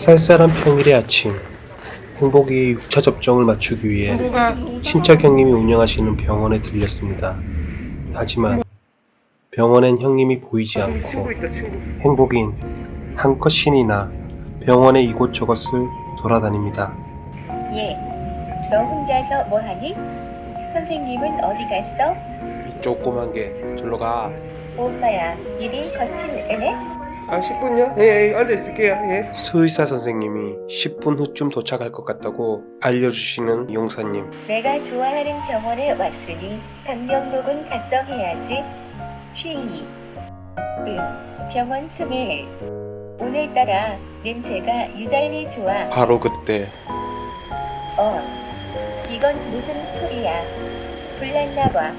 쌀쌀한 평일의 아침 행복이 6차 접종을 맞추기 위해 신척 형님이 운영하시는 병원에 들렸습니다. 하지만 병원엔 형님이 보이지 않고 행복인 한껏 신이 나 병원의 이곳저곳을 돌아다닙니다. 예. 너 혼자서 뭐하니? 선생님은 어디 갔어? 이 조그만 게 절로 가. 오빠야, 일이 거친 애네? 아 10분요? 예, 예 앉아 있을게요 예. 수의사 선생님이 10분 후쯤 도착할 것 같다고 알려주시는 용사님. 내가 좋아하는 병원에 왔으니 방명록은 작성해야지. 응. 병원 스멜. 오늘따라 냄새가 유달리 좋아. 바로 그때 어. 이건 무슨 소리야? 불났나 봐.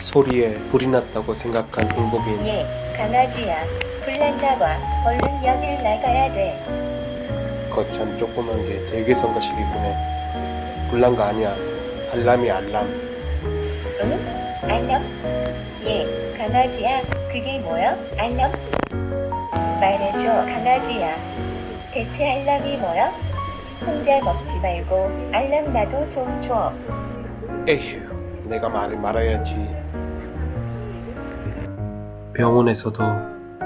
소리에 불이 났다고 생각한 행복인 예, 강아지야. 불났나 봐. 얼른 여길 나가야 돼. 거참 조그만 게 되게 성가시기구네. 불난 거 아니야. 알람이 알람. 응? 알람? 예, 강아지야. 그게 뭐야? 알람? 말해줘, 강아지야. 대체 알람이 뭐야? 혼자 먹지 말고 알람 나도 좀 줘. 에휴, 내가 말을 말아야지. 병원에서도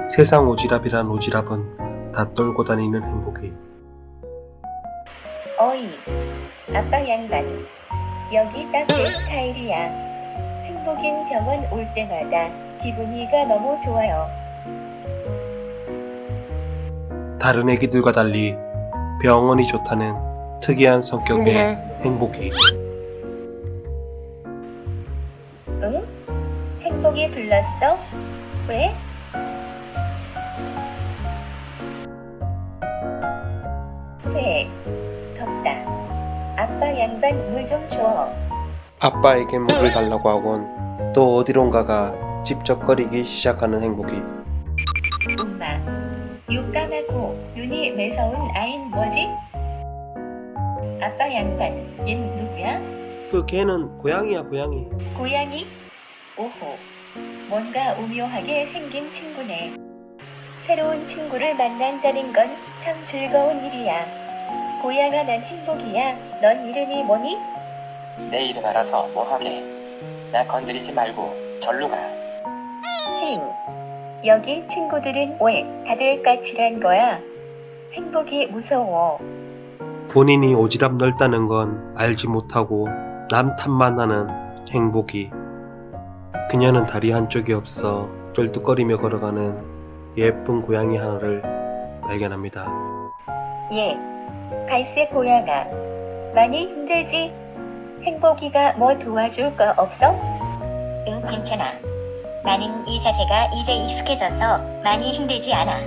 세상 오지랖이란 오지랖은 다 떨고 다니는 행복이 어이, 아빠 양반. 여기 딱 내 스타일이야. 행복인 병원 올 때마다 기분이가 너무 좋아요. 다른 애기들과 달리 병원이 좋다는 특이한 성격의 행복아. 행복이 응? 행복이 불렀어? 왜? 왜? 덥다. 아빠 양반 물 좀 줘. 아빠에게 물을 달라고 하곤 또 어디론가가 찝쩍거리기 시작하는 행복이 엄마. 육감하고 눈이 매서운 아인 뭐지? 아빠 양반, 얜 누구야? 그 개는 고양이야 고양이 고양이? 오호. 뭔가 오묘하게 생긴 친구네. 새로운 친구를 만난다는 건 참 즐거운 일이야. 고양아 난 행복이야. 넌 이름이 뭐니? 내 이름 알아서 뭐하게 나 건드리지 말고 절로 가 행. 여기 친구들은 왜 다들 까칠한 거야? 행복이 무서워. 본인이 오지랖 넓다는 건 알지 못하고 남 탓만 하는 행복이 그녀는 다리 한쪽이 없어 쫄뚝거리며 걸어가는 예쁜 고양이 하나를 발견합니다. 예. 갈색 고양아. 많이 힘들지? 행복이가 뭐 도와줄 거 없어? 응, 괜찮아. 나는 이 자세가 이제 익숙해져서 많이 힘들지 않아.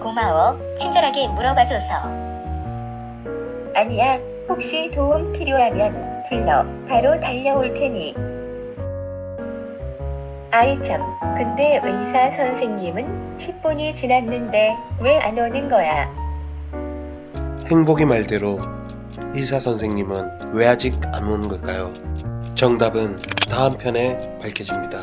고마워. 친절하게 물어봐줘서. 아니야. 혹시 도움 필요하면 불러. 바로 달려올 테니. 아이 참. 근데 의사 선생님은 10분이 지났는데 왜 안 오는 거야? 행복이 말대로 의사 선생님은 왜 아직 안 오는 걸까요? 정답은 다음 편에 밝혀집니다.